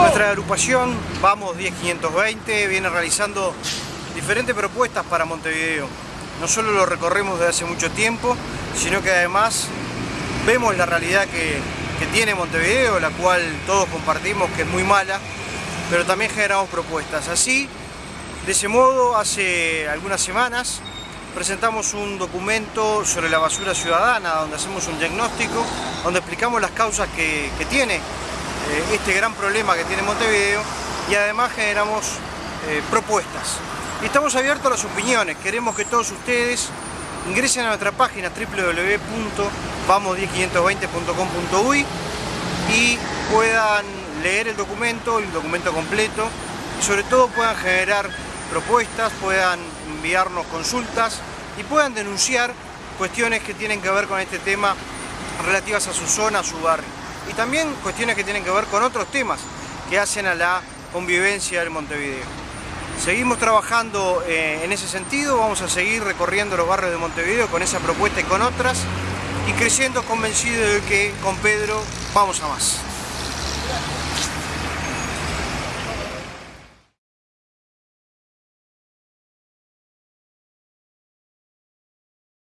Nuestra agrupación Vamos 10520 viene realizando diferentes propuestas para Montevideo. No solo lo recorremos desde hace mucho tiempo, sino que además vemos la realidad que, tiene Montevideo, la cual todos compartimos que es muy mala, pero también generamos propuestas. Así, de ese modo, hace algunas semanas presentamos un documento sobre la basura ciudadana, donde hacemos un diagnóstico, donde explicamos las causas que, tiene este gran problema que tiene Montevideo y además generamos eh, propuestas. Estamos abiertos a las opiniones, queremos que todos ustedes ingresen a nuestra página www.vamos10520.com.uy y puedan leer el documento, el documento completo y sobre todo puedan generar propuestas, puedan enviarnos consultas y puedan denunciar cuestiones que tienen que ver con este tema relativas a su zona, a su barrio. Y también cuestiones que tienen que ver con otros temas que hacen a la convivencia del Montevideo. Seguimos trabajando eh, en ese sentido, vamos a seguir recorriendo los barrios de Montevideo con esa propuesta y con otras y creciendo convencido de que con Pedro vamos a más.